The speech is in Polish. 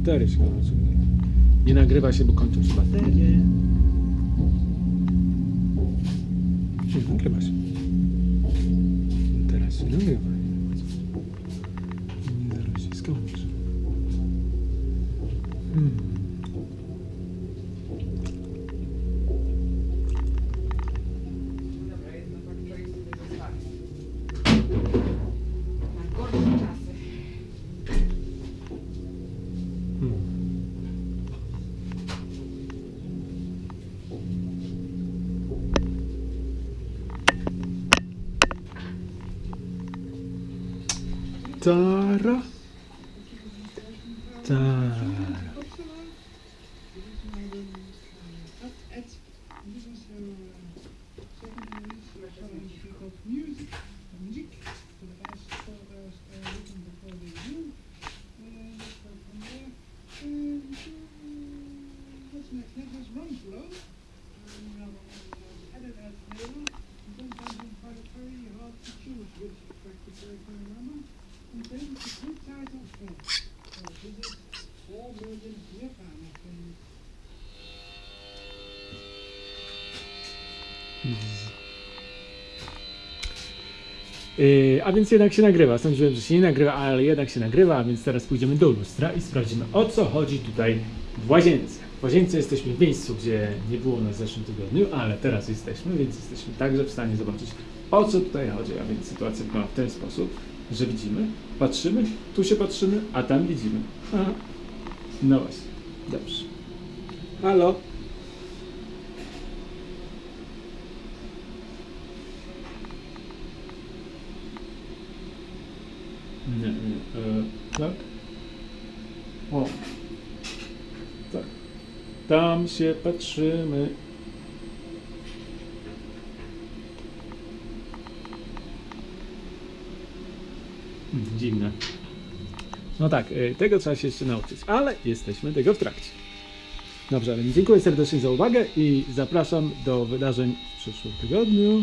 Baterie się kończą. Nie nagrywa się, bo kończą się baterie. Nie, nagrywa się. Teraz się nagrywa. Nie zaraz się skończy. Hmm. Tara. Tara. That's my cleverest run flow. Yy, a więc jednak się nagrywa. Sądziłem, że się nie nagrywa, ale jednak się nagrywa, a więc teraz pójdziemy do lustra i sprawdzimy o co chodzi tutaj w łazience. W łazience jesteśmy w miejscu, gdzie nie było nas w zeszłym tygodniu, ale teraz jesteśmy, więc jesteśmy także w stanie zobaczyć o co tutaj chodzi. A więc sytuacja wygląda w ten sposób, że widzimy, patrzymy, tu się patrzymy, a tam widzimy. Aha. No właśnie, dobrze. Halo? Nie, nie. E, tak? O. Tak. Tam się patrzymy. Dziwne. No tak, y, tego trzeba się jeszcze nauczyć, ale jesteśmy tego w trakcie. Dobrze, więc dziękuję serdecznie za uwagę i zapraszam do wydarzeń w przyszłym tygodniu.